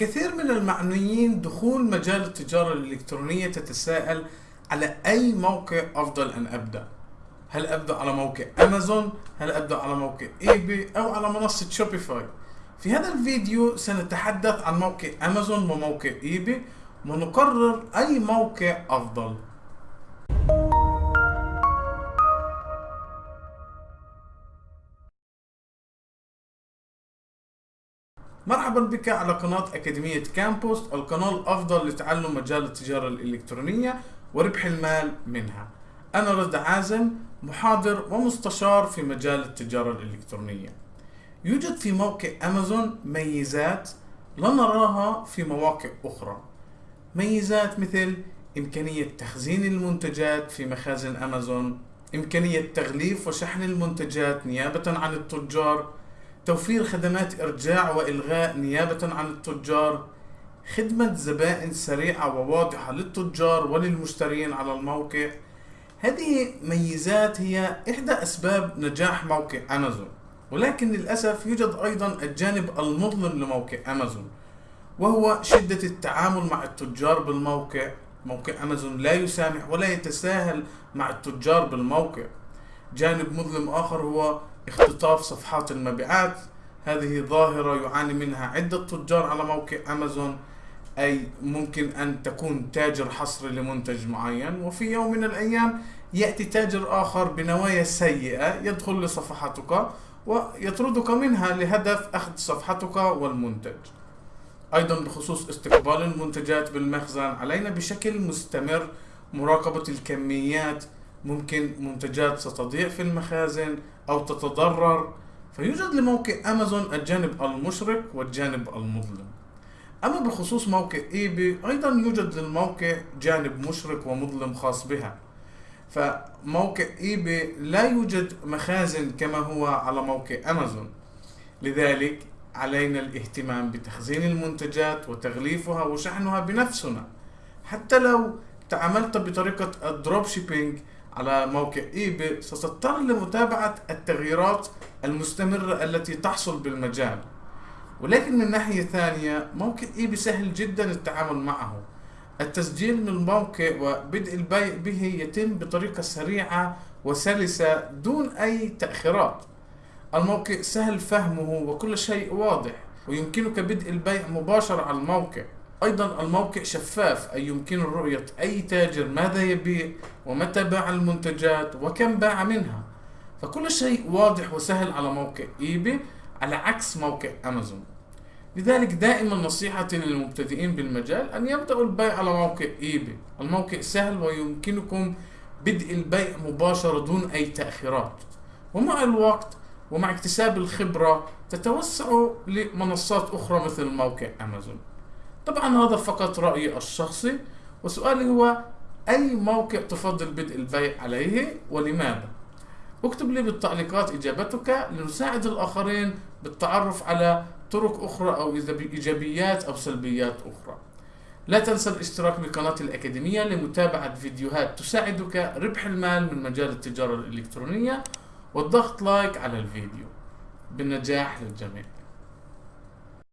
الكثير من المعنيين دخول مجال التجارة الإلكترونية تتساءل على أي موقع أفضل أن أبدأ؟ هل أبدأ على موقع أمازون هل أبدأ على موقع إيباي أو على منصة شوبيفاي في هذا الفيديو سنتحدث عن موقع أمازون وموقع إيباي ونقرر أي موقع أفضل. مرحبا بك على قناة أكاديمية كامبوست القناة الأفضل لتعلم مجال التجارة الإلكترونية وربح المال منها. أنا رد عازم محاضر ومستشار في مجال التجارة الإلكترونية. يوجد في موقع أمازون ميزات لا نراها في مواقع أخرى. ميزات مثل إمكانية تخزين المنتجات في مخازن أمازون إمكانية تغليف وشحن المنتجات نيابة عن التجار توفير خدمات إرجاع وإلغاء نيابة عن التجار خدمة زبائن سريعة وواضحة للتجار وللمشترين على الموقع. هذه ميزات هي إحدى أسباب نجاح موقع أمازون. ولكن للأسف يوجد أيضا الجانب المظلم لموقع أمازون وهو شدة التعامل مع التجار بالموقع. موقع أمازون لا يسامح ولا يتساهل مع التجار بالموقع. جانب مظلم آخر هو اختطاف صفحات المبيعات. هذه ظاهرة يعاني منها عدة تجار على موقع أمازون أي ممكن أن تكون تاجر حصري لمنتج معين وفي يوم من الأيام يأتي تاجر آخر بنوايا سيئة يدخل لصفحتك ويطردك منها لهدف أخذ صفحتك والمنتج. أيضا بخصوص استقبال المنتجات بالمخزن علينا بشكل مستمر مراقبة الكميات ممكن منتجات ستضيع في المخازن أو تتضرر. فيوجد لموقع أمازون الجانب المشرق والجانب المظلم. أما بخصوص موقع إيباي أيضا يوجد للموقع جانب مشرق ومظلم خاص بها. فموقع إيباي لا يوجد مخازن كما هو على موقع أمازون. لذلك علينا الاهتمام بتخزين المنتجات وتغليفها وشحنها بنفسنا. حتى لو تعاملت بطريقة ال dropshipping على موقع ايباي ستضطر لمتابعة التغييرات المستمرة التي تحصل بالمجال. ولكن من ناحية ثانية موقع ايباي سهل جدا التعامل معه. التسجيل من الموقع وبدء البيع به يتم بطريقة سريعة وسلسة دون أي تأخيرات. الموقع سهل فهمه وكل شيء واضح ويمكنك بدء البيع مباشرة على الموقع. أيضا الموقع شفاف أي يمكن رؤية أي تاجر ماذا يبيع ومتى باع المنتجات وكم باع منها. فكل شيء واضح وسهل على موقع إيباي على عكس موقع أمازون. لذلك دائما نصيحتي للمبتدئين بالمجال أن يبدأوا البيع على موقع إيباي الموقع سهل ويمكنكم بدء البيع مباشرة دون أي تأخيرات. ومع الوقت ومع اكتساب الخبرة تتوسعوا لمنصات أخرى مثل موقع أمازون. طبعا هذا فقط رأيي الشخصي وسؤالي هو أي موقع تفضل بدء البيع عليه ولماذا؟ اكتب لي بالتعليقات إجابتك لنساعد الآخرين بالتعرف على طرق أخرى أو إيجابيات أو سلبيات أخرى. لا تنسى الاشتراك بقناة الأكاديمية لمتابعة فيديوهات تساعدك ربح المال من مجال التجارة الإلكترونية والضغط لايك على الفيديو. بالنجاح للجميع.